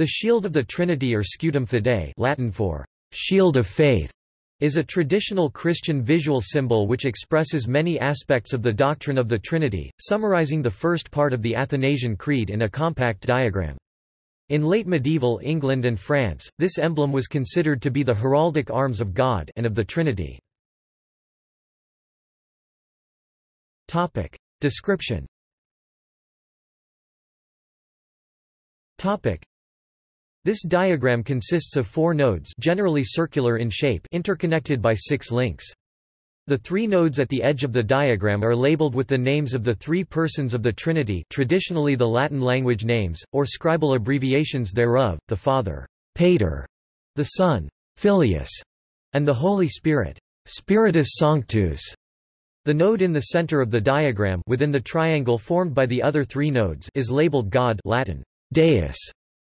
The shield of the Trinity or scutum fidei Latin for shield of faith is a traditional Christian visual symbol which expresses many aspects of the doctrine of the Trinity, summarizing the first part of the Athanasian Creed in a compact diagram. In late medieval England and France, this emblem was considered to be the heraldic arms of God and of the Trinity. Topic. Description this diagram consists of four nodes generally circular in shape interconnected by six links. The three nodes at the edge of the diagram are labeled with the names of the three persons of the Trinity traditionally the Latin language names, or scribal abbreviations thereof, the Father, Pater, the Son, Filius, and the Holy Spirit, Spiritus Sanctus. The node in the center of the diagram within the triangle formed by the other three nodes is labeled God Latin, Deus,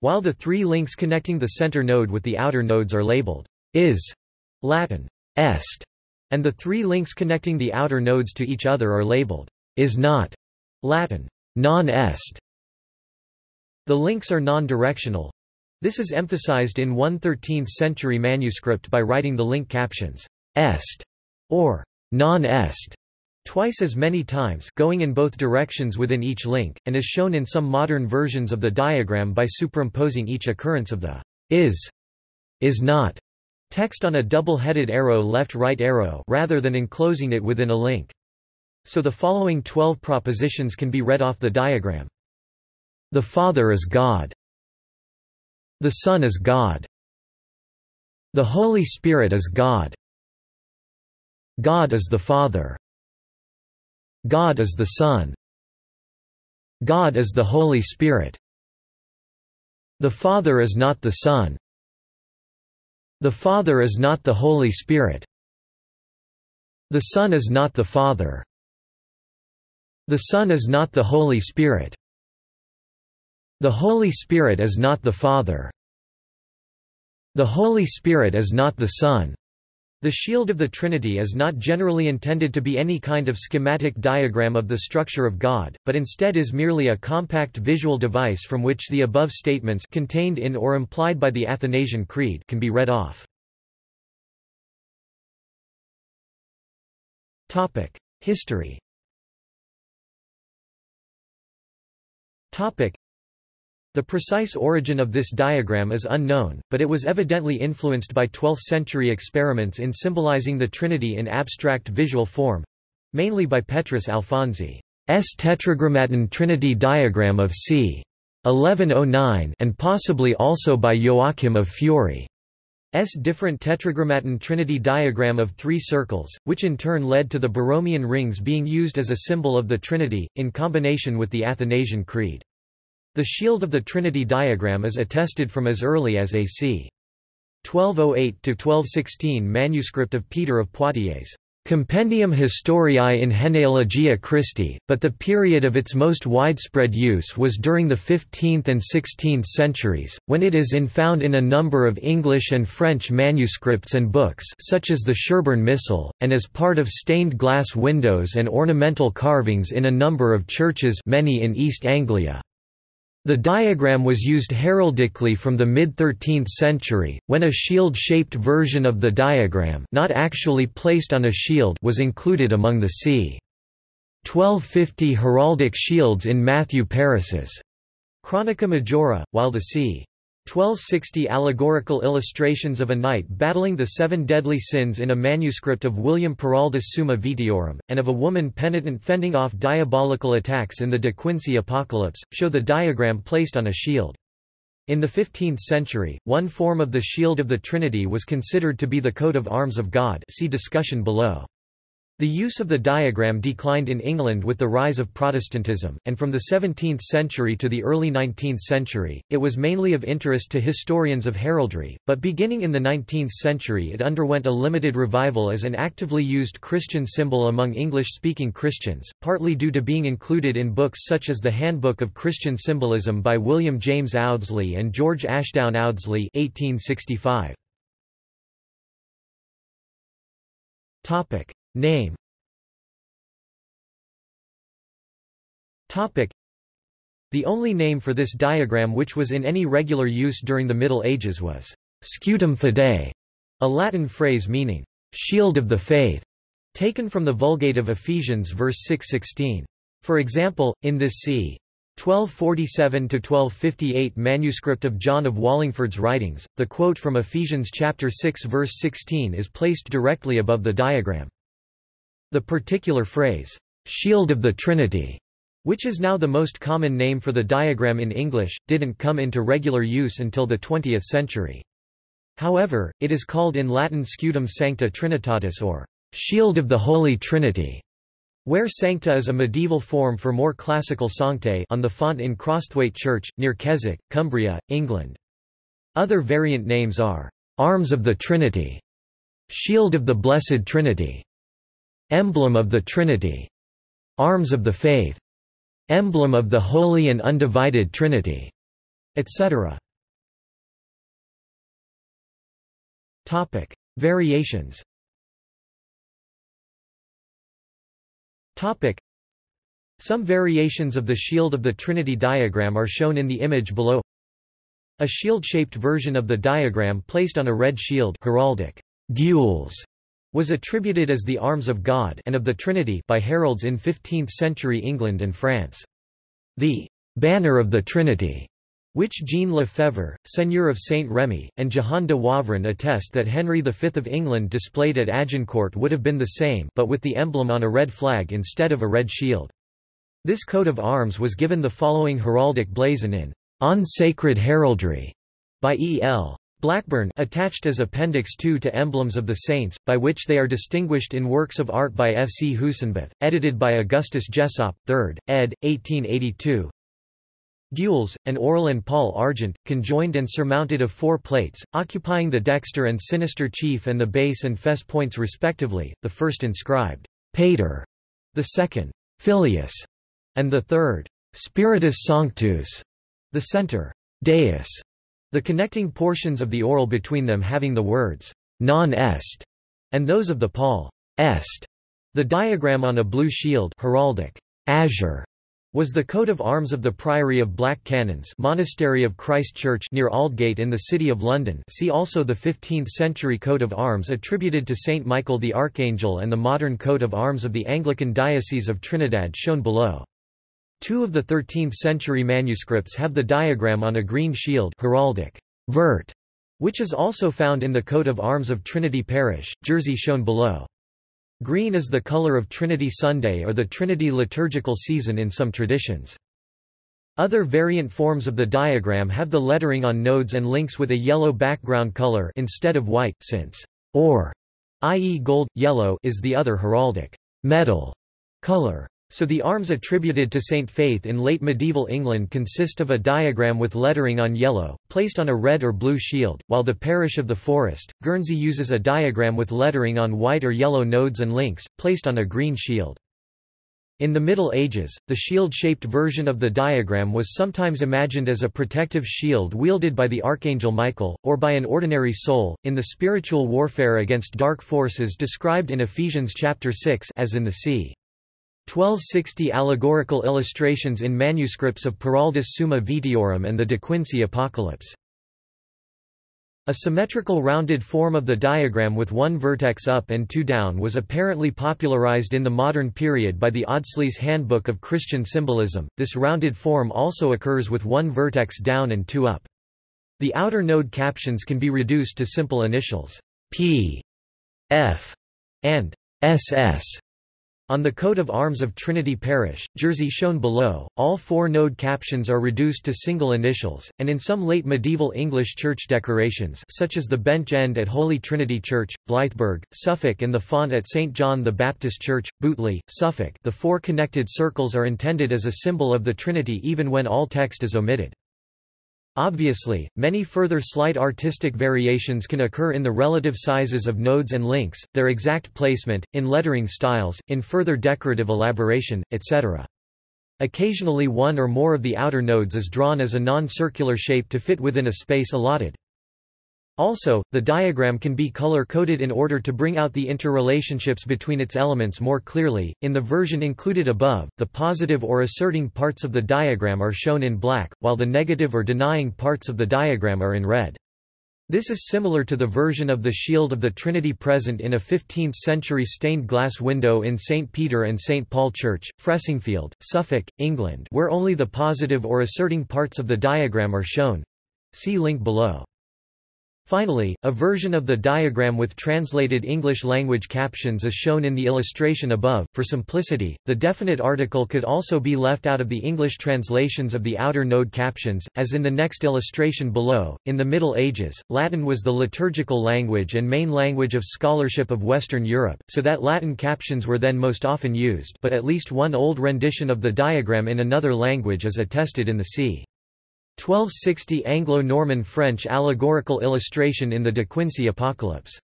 while the three links connecting the center node with the outer nodes are labeled is Latin est, and the three links connecting the outer nodes to each other are labeled is not Latin non est. The links are non-directional. This is emphasized in one 13th century manuscript by writing the link captions est or non est twice as many times going in both directions within each link, and is shown in some modern versions of the diagram by superimposing each occurrence of the is, is not text on a double-headed arrow left-right arrow rather than enclosing it within a link. So the following 12 propositions can be read off the diagram. The Father is God. The Son is God. The Holy Spirit is God. God is the Father. God is the Son. God is the Holy Spirit. The Father is not the Son. The Father is not the Holy Spirit. The Son is not the Father. The Son is not the Holy Spirit. The Holy Spirit is not the Father. The Holy Spirit is not the Son. The shield of the Trinity is not generally intended to be any kind of schematic diagram of the structure of God, but instead is merely a compact visual device from which the above statements contained in or implied by the Athanasian Creed can be read off. History the precise origin of this diagram is unknown, but it was evidently influenced by 12th-century experiments in symbolizing the Trinity in abstract visual form—mainly by Petrus Alfonsi's Tetragrammaton Trinity diagram of c. 1109 and possibly also by Joachim of Fiore. S different tetragrammaton trinity diagram of three circles, which in turn led to the Borromean rings being used as a symbol of the Trinity, in combination with the Athanasian Creed. The shield of the Trinity diagram is attested from as early as AC 1208–1216 manuscript of Peter of Poitiers. Compendium Historiae in Genealogia Christi, but the period of its most widespread use was during the 15th and 16th centuries, when it is in found in a number of English and French manuscripts and books such as the Sherborne Missal, and as part of stained glass windows and ornamental carvings in a number of churches many in East Anglia. The diagram was used heraldically from the mid-13th century, when a shield-shaped version of the diagram not actually placed on a shield was included among the c. 1250 heraldic shields in Matthew Paris's Chronica Majora, while the c. 1260 allegorical illustrations of a knight battling the seven deadly sins in a manuscript of William Peraldus Summa Vitiorum, and of a woman penitent fending off diabolical attacks in the De Quincey Apocalypse, show the diagram placed on a shield. In the 15th century, one form of the shield of the Trinity was considered to be the coat of arms of God see discussion below. The use of the diagram declined in England with the rise of Protestantism, and from the 17th century to the early 19th century, it was mainly of interest to historians of heraldry, but beginning in the 19th century it underwent a limited revival as an actively used Christian symbol among English-speaking Christians, partly due to being included in books such as the Handbook of Christian Symbolism by William James Audsley and George Ashdown Audsley 1865. Name The only name for this diagram which was in any regular use during the Middle Ages was scutum fidei, a Latin phrase meaning shield of the faith, taken from the Vulgate of Ephesians verse 6:16. For example, in this c. 1247–1258 manuscript of John of Wallingford's writings, the quote from Ephesians chapter 6 verse 16 is placed directly above the diagram. The particular phrase, "'Shield of the Trinity' which is now the most common name for the diagram in English, didn't come into regular use until the 20th century. However, it is called in Latin scutum sancta trinitatis or shield of the Holy Trinity. Where sancta is a medieval form for more classical sanctae on the font in Crosthwaite Church, near Keswick, Cumbria, England. Other variant names are, "'Arms of the Trinity", "'Shield of the Blessed Trinity", "'Emblem of the Trinity", "'Arms of the Faith", "'Emblem of the Holy and Undivided Trinity", etc. Topic: Variations. Topic: Some variations of the shield of the Trinity diagram are shown in the image below. A shield-shaped version of the diagram placed on a red shield heraldic gules was attributed as the arms of God and of the Trinity by heralds in 15th-century England and France. The banner of the Trinity which Jean Lefebvre, Seigneur of Saint-Rémy, and Jehan de Wavrin attest that Henry V of England displayed at Agincourt would have been the same but with the emblem on a red flag instead of a red shield. This coat of arms was given the following heraldic blazon in On Sacred Heraldry by E. L. Blackburn attached as Appendix 2 to Emblems of the Saints, by which they are distinguished in works of art by F. C. Husenbeth, edited by Augustus Jessopp, 3rd, ed. 1882, Gules, an orle and pall argent, conjoined and surmounted of four plates, occupying the dexter and sinister chief and the base and fess points respectively, the first inscribed, Pater, the second, Filius, and the third, Spiritus Sanctus, the center, Deus, the connecting portions of the orle between them having the words, non est, and those of the pall, est. The diagram on a blue shield heraldic, azure, was the coat of arms of the Priory of Black Canons Monastery of Christ Church near Aldgate in the City of London see also the 15th-century coat of arms attributed to Saint Michael the Archangel and the modern coat of arms of the Anglican Diocese of Trinidad shown below. Two of the 13th-century manuscripts have the diagram on a green shield heraldic vert, which is also found in the coat of arms of Trinity Parish, Jersey shown below. Green is the color of Trinity Sunday or the Trinity liturgical season in some traditions. Other variant forms of the diagram have the lettering on nodes and links with a yellow background color instead of white, since or, i.e. gold, yellow is the other heraldic metal color. So the arms attributed to Saint Faith in late medieval England consist of a diagram with lettering on yellow, placed on a red or blue shield, while the parish of the Forest, Guernsey uses a diagram with lettering on white or yellow nodes and links, placed on a green shield. In the Middle Ages, the shield-shaped version of the diagram was sometimes imagined as a protective shield wielded by the Archangel Michael, or by an ordinary soul, in the spiritual warfare against dark forces described in Ephesians chapter 6 as in the sea. 1260 allegorical illustrations in manuscripts of Peraldus Summa Vitiorum and the De Quincey Apocalypse. A symmetrical rounded form of the diagram with one vertex up and two down was apparently popularized in the modern period by the Audsleys' Handbook of Christian Symbolism. This rounded form also occurs with one vertex down and two up. The outer node captions can be reduced to simple initials P, F, and SS on the coat of arms of Trinity Parish, Jersey shown below, all four node captions are reduced to single initials, and in some late medieval English church decorations such as the bench end at Holy Trinity Church, Blythburgh, Suffolk and the font at St John the Baptist Church, Bootley, Suffolk the four connected circles are intended as a symbol of the Trinity even when all text is omitted. Obviously, many further slight artistic variations can occur in the relative sizes of nodes and links, their exact placement, in lettering styles, in further decorative elaboration, etc. Occasionally one or more of the outer nodes is drawn as a non-circular shape to fit within a space allotted. Also, the diagram can be color-coded in order to bring out the interrelationships between its elements more clearly. In the version included above, the positive or asserting parts of the diagram are shown in black, while the negative or denying parts of the diagram are in red. This is similar to the version of the Shield of the Trinity present in a 15th-century stained glass window in St. Peter and St. Paul Church, Fressingfield, Suffolk, England where only the positive or asserting parts of the diagram are shown. See link below. Finally, a version of the diagram with translated English language captions is shown in the illustration above. For simplicity, the definite article could also be left out of the English translations of the outer node captions, as in the next illustration below. In the Middle Ages, Latin was the liturgical language and main language of scholarship of Western Europe, so that Latin captions were then most often used, but at least one old rendition of the diagram in another language is attested in the c. 1260 Anglo-Norman French allegorical illustration in the De Quincey Apocalypse.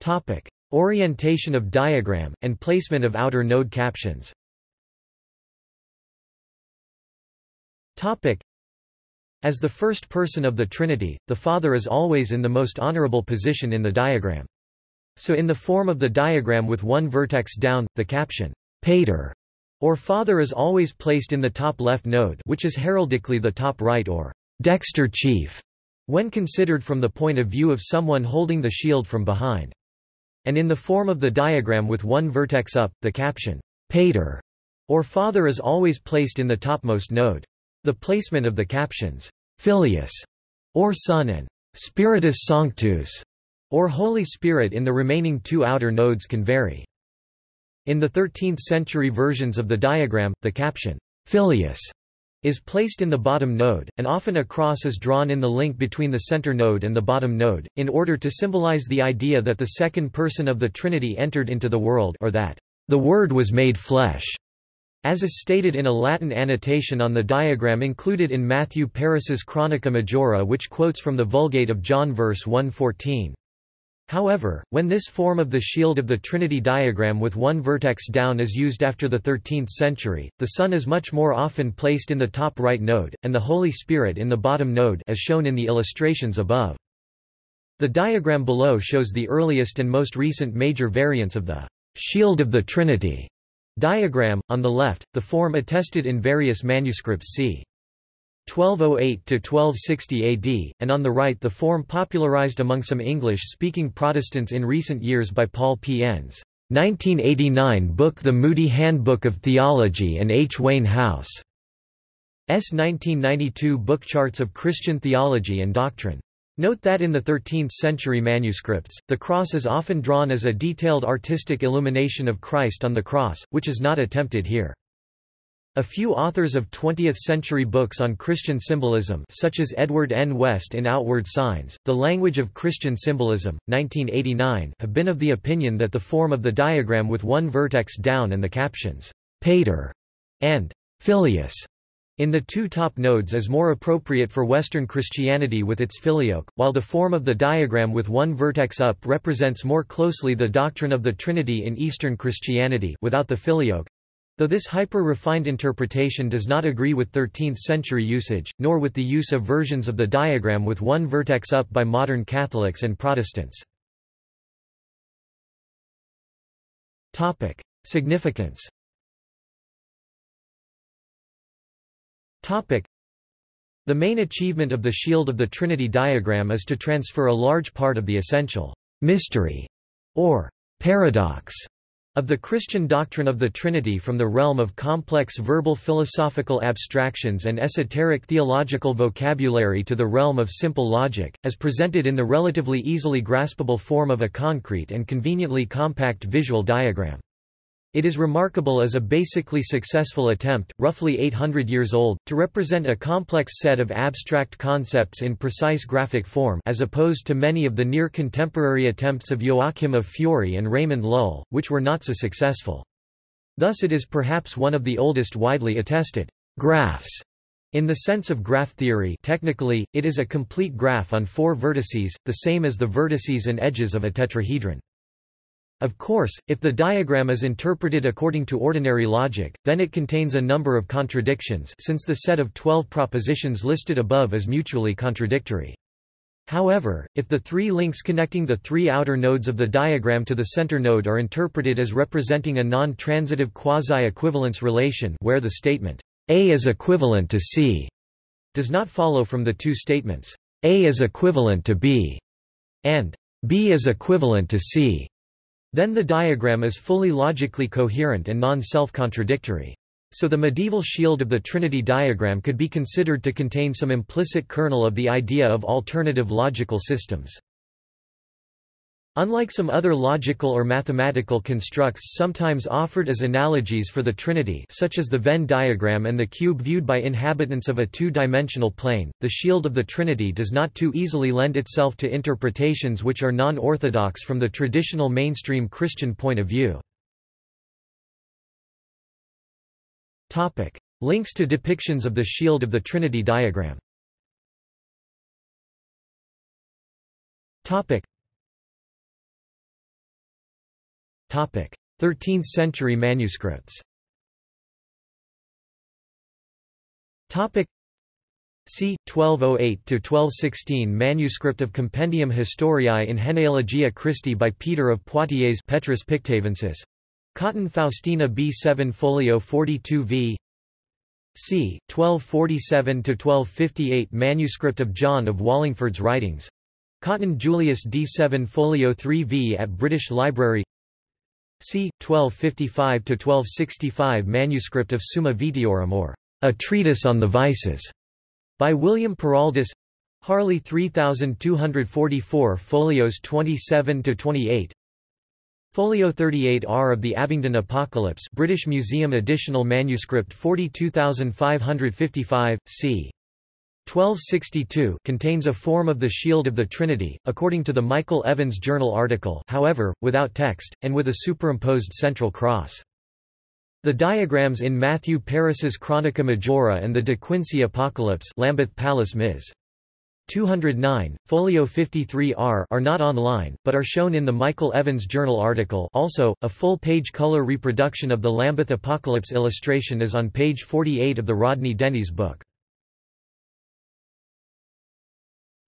Topic: Orientation of diagram and placement of outer node captions. Topic: As the first person of the Trinity, the Father is always in the most honorable position in the diagram. So in the form of the diagram with one vertex down, the caption Pater or father is always placed in the top left node which is heraldically the top right or dexter chief when considered from the point of view of someone holding the shield from behind. And in the form of the diagram with one vertex up, the caption, Pater, or Father is always placed in the topmost node. The placement of the captions, Filius, or Son and Spiritus Sanctus, or Holy Spirit in the remaining two outer nodes can vary. In the 13th-century versions of the diagram, the caption, Filius, is placed in the bottom node, and often a cross is drawn in the link between the center node and the bottom node, in order to symbolize the idea that the second person of the Trinity entered into the world or that the Word was made flesh, as is stated in a Latin annotation on the diagram included in Matthew Paris's Chronica Majora which quotes from the Vulgate of John verse 114. However, when this form of the shield of the Trinity diagram with one vertex down is used after the 13th century, the Son is much more often placed in the top right node, and the Holy Spirit in the bottom node as shown in the illustrations above. The diagram below shows the earliest and most recent major variants of the shield of the Trinity diagram, on the left, the form attested in various manuscripts c. 1208–1260 AD, and on the right the form popularized among some English-speaking Protestants in recent years by Paul P. Enns. 1989 book The Moody Handbook of Theology and H. Wayne House. S. 1992 book Charts of Christian Theology and Doctrine. Note that in the 13th-century manuscripts, the cross is often drawn as a detailed artistic illumination of Christ on the cross, which is not attempted here. A few authors of 20th-century books on Christian symbolism such as Edward N. West in Outward Signs, The Language of Christian Symbolism, 1989 have been of the opinion that the form of the diagram with one vertex down and the captions, Pater and Filius in the two top nodes is more appropriate for Western Christianity with its filioque, while the form of the diagram with one vertex up represents more closely the doctrine of the Trinity in Eastern Christianity without the filioque, Though this hyper-refined interpretation does not agree with 13th-century usage, nor with the use of versions of the diagram with one vertex up by modern Catholics and Protestants. Significance The main achievement of the Shield of the Trinity diagram is to transfer a large part of the essential mystery or paradox of the Christian doctrine of the Trinity from the realm of complex verbal philosophical abstractions and esoteric theological vocabulary to the realm of simple logic, as presented in the relatively easily graspable form of a concrete and conveniently compact visual diagram. It is remarkable as a basically successful attempt, roughly 800 years old, to represent a complex set of abstract concepts in precise graphic form as opposed to many of the near-contemporary attempts of Joachim of Fiore and Raymond Lull, which were not so successful. Thus it is perhaps one of the oldest widely attested graphs in the sense of graph theory technically, it is a complete graph on four vertices, the same as the vertices and edges of a tetrahedron. Of course, if the diagram is interpreted according to ordinary logic, then it contains a number of contradictions since the set of 12 propositions listed above is mutually contradictory. However, if the three links connecting the three outer nodes of the diagram to the center node are interpreted as representing a non-transitive quasi-equivalence relation where the statement, A is equivalent to C, does not follow from the two statements, A is equivalent to B, and B is equivalent to C. Then the diagram is fully logically coherent and non-self-contradictory. So the medieval shield of the Trinity diagram could be considered to contain some implicit kernel of the idea of alternative logical systems. Unlike some other logical or mathematical constructs sometimes offered as analogies for the Trinity such as the Venn diagram and the cube viewed by inhabitants of a two-dimensional plane, the shield of the Trinity does not too easily lend itself to interpretations which are non-orthodox from the traditional mainstream Christian point of view. Links to depictions of the shield of the Trinity diagram 13th century manuscripts c. 1208–1216 Manuscript of Compendium Historiae in Genealogia Christi by Peter of Poitiers Petrus Pictavensis. Cotton Faustina B7 Folio 42 v. c. 1247–1258 Manuscript of John of Wallingford's Writings. Cotton Julius D7 Folio 3 v at British Library c. 1255–1265 Manuscript of Summa Vitiorum or A Treatise on the Vices, by William Peraldus Harley 3244 folios 27–28 Folio 38R of the Abingdon Apocalypse British Museum Additional Manuscript 42555, c. 1262 contains a form of the Shield of the Trinity, according to the Michael Evans Journal article however, without text, and with a superimposed central cross. The diagrams in Matthew Paris's Chronica Majora and the De Quincey Apocalypse Lambeth Palace Ms. 209, folio 53R are not online, but are shown in the Michael Evans Journal article also, a full-page color reproduction of the Lambeth Apocalypse illustration is on page 48 of the Rodney Dennys' book.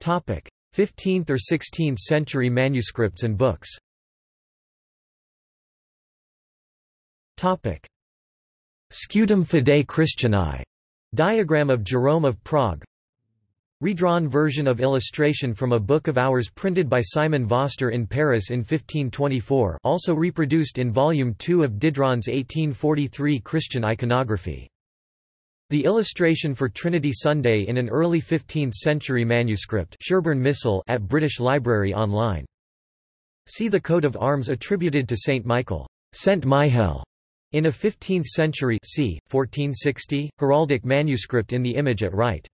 15th or 16th century manuscripts and books. Scutum Fidei Christianae, diagram of Jerome of Prague. Redrawn version of illustration from a Book of Hours printed by Simon Vostre in Paris in 1524 also reproduced in Volume 2 of Didron's 1843 Christian iconography. The illustration for Trinity Sunday in an early 15th-century manuscript Sherborne Missal at British Library online. See the coat of arms attributed to Saint Michael, Saint Michael, in a 15th-century c. 1460 heraldic manuscript in the image at right.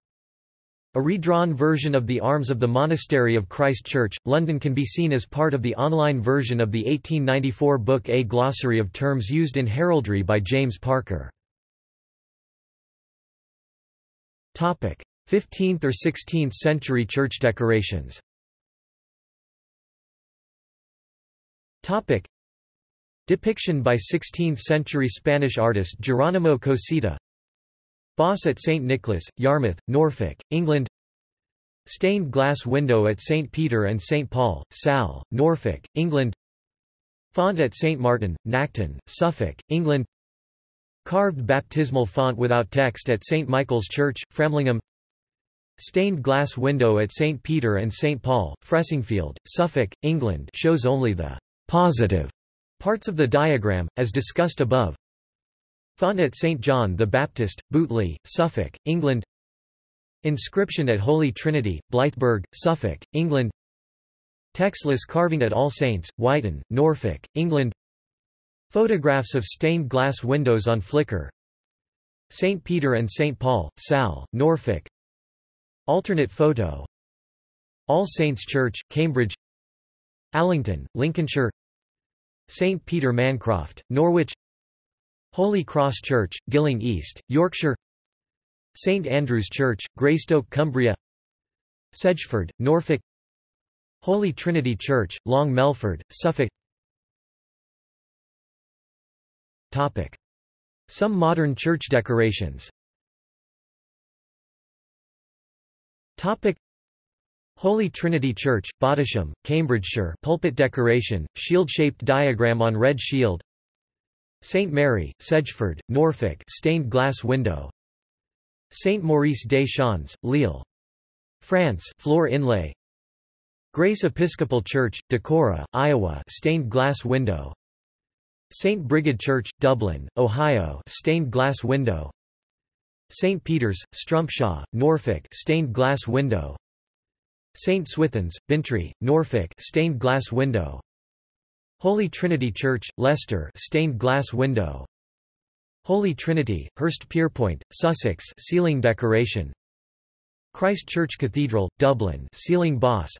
A redrawn version of the arms of the Monastery of Christ Church, London can be seen as part of the online version of the 1894 book A Glossary of Terms Used in Heraldry by James Parker. 15th or 16th century church decorations Depiction by 16th-century Spanish artist Geronimo Cosida Boss at St. Nicholas, Yarmouth, Norfolk, England Stained glass window at St. Peter and St. Paul, Salle, Norfolk, England Font at St. Martin, Nacton, Suffolk, England Carved baptismal font without text at St. Michael's Church, Framlingham Stained glass window at St. Peter and St. Paul, Fressingfield, Suffolk, England shows only the «positive» parts of the diagram, as discussed above. Font at St. John the Baptist, Bootley, Suffolk, England Inscription at Holy Trinity, Blythburgh, Suffolk, England Textless carving at All Saints, Wyton, Norfolk, England Photographs of stained glass windows on Flickr St. Peter and St. Paul, Salle, Norfolk Alternate photo All Saints Church, Cambridge Allington, Lincolnshire St. Peter Mancroft, Norwich Holy Cross Church, Gilling East, Yorkshire St. Andrew's Church, Greystoke Cumbria Sedgeford, Norfolk Holy Trinity Church, Long Melford, Suffolk Topic. Some modern church decorations Topic. Holy Trinity Church, Bottisham, Cambridgeshire pulpit decoration, shield-shaped diagram on red shield St. Mary, Sedgeford, Norfolk stained glass window St. Maurice des Champs, Lille. France floor inlay Grace Episcopal Church, Decorah, Iowa stained glass window St. Brigid Church, Dublin, Ohio stained glass window St. Peter's, Strumpshaw, Norfolk stained glass window St. Swithun's, Bintry, Norfolk stained glass window Holy Trinity Church, Leicester stained glass window Holy Trinity, Hurst Pierpoint, Sussex ceiling decoration Christ Church Cathedral, Dublin ceiling boss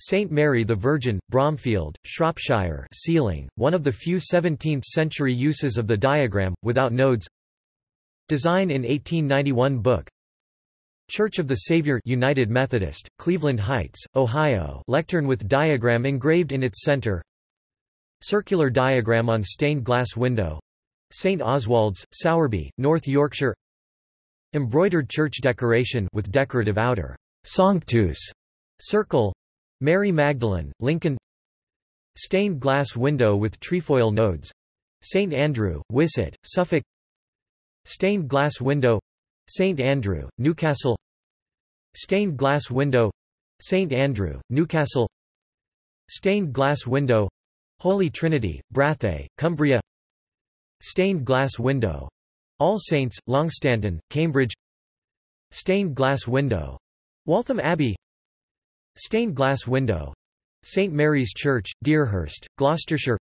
St. Mary the Virgin, Bromfield, Shropshire ceiling, one of the few 17th-century uses of the diagram, without nodes Design in 1891 book Church of the Savior United Methodist, Cleveland Heights, Ohio lectern with diagram engraved in its center Circular diagram on stained glass window St. Oswald's, Sowerby, North Yorkshire Embroidered church decoration with decorative outer Sanctus circle Mary Magdalene, Lincoln Stained glass window with trefoil nodes St. Andrew, Wisset, Suffolk Stained glass window St. Andrew, Newcastle Stained glass window St. Andrew, Newcastle Stained glass window Holy Trinity, Brathay, Cumbria Stained glass window All Saints, Longstanton, Cambridge Stained glass window Waltham Abbey Stained glass window. St. Mary's Church, Deerhurst, Gloucestershire.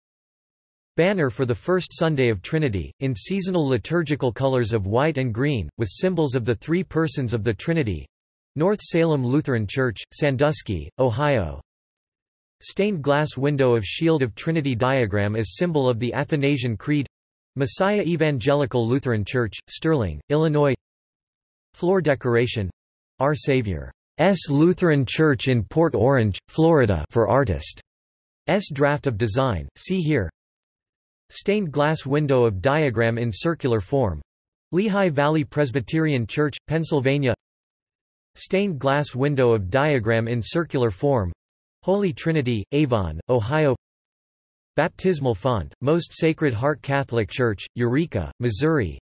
Banner for the first Sunday of Trinity, in seasonal liturgical colors of white and green, with symbols of the three persons of the Trinity. North Salem Lutheran Church, Sandusky, Ohio. Stained glass window of Shield of Trinity diagram as symbol of the Athanasian Creed. Messiah Evangelical Lutheran Church, Sterling, Illinois. Floor decoration. Our Savior S. Lutheran Church in Port Orange, Florida for artist. S. draft of design, see here Stained glass window of diagram in circular form Lehigh Valley Presbyterian Church, Pennsylvania Stained glass window of diagram in circular form Holy Trinity, Avon, Ohio Baptismal font, Most Sacred Heart Catholic Church, Eureka, Missouri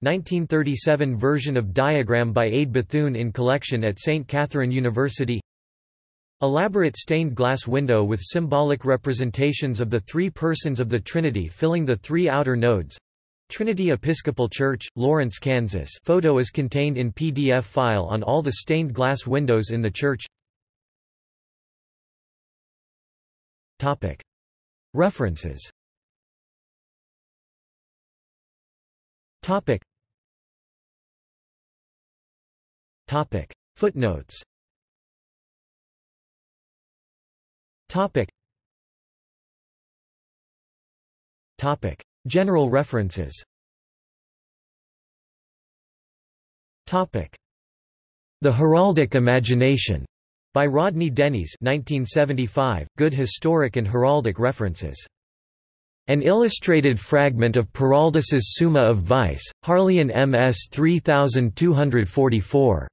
1937 version of diagram by Ade Bethune in collection at St. Catherine University Elaborate stained glass window with symbolic representations of the three persons of the Trinity filling the three outer nodes. Trinity Episcopal Church, Lawrence, Kansas photo is contained in PDF file on all the stained glass windows in the church References Topic. Footnotes Topic. Topic. General references Topic. The Heraldic Imagination by Rodney Dennys 1975, Good Historic and Heraldic References. An illustrated fragment of Peraldus's Summa of Vice, Harleian MS 3244.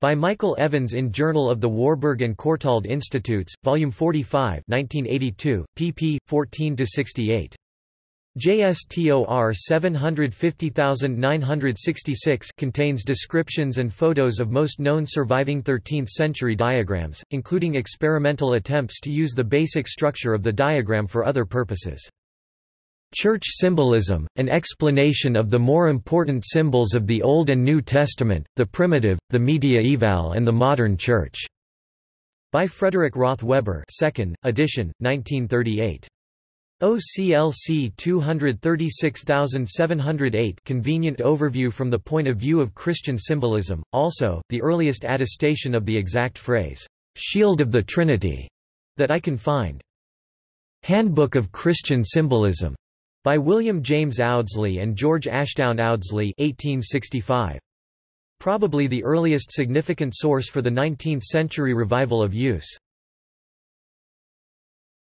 By Michael Evans in Journal of the Warburg and Courtauld Institutes, Volume 45 1982, pp. 14–68. JSTOR 750966 contains descriptions and photos of most known surviving 13th-century diagrams, including experimental attempts to use the basic structure of the diagram for other purposes. Church Symbolism, an explanation of the more important symbols of the Old and New Testament, the primitive, the mediaeval and the modern Church. By Frederick Roth Webber 2nd, edition, 1938. OCLC 236708 Convenient overview from the point of view of Christian symbolism, also, the earliest attestation of the exact phrase, "'Shield of the Trinity' that I can find. Handbook of Christian Symbolism by William James Audsley and George Ashdown Audsley 1865. Probably the earliest significant source for the 19th-century revival of use.